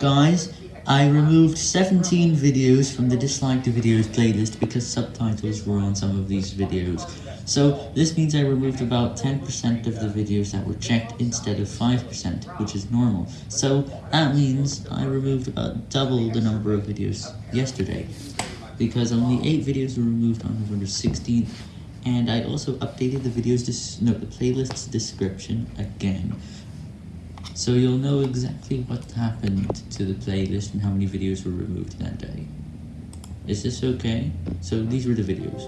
Guys, I removed 17 videos from the disliked videos playlist because subtitles were on some of these videos. So this means I removed about 10% of the videos that were checked instead of 5%, which is normal. So that means I removed about double the number of videos yesterday, because only 8 videos were removed on November 16th, and I also updated the videos, no, the playlist's description again. So you'll know exactly what happened to the playlist and how many videos were removed that day. Is this okay? So these were the videos.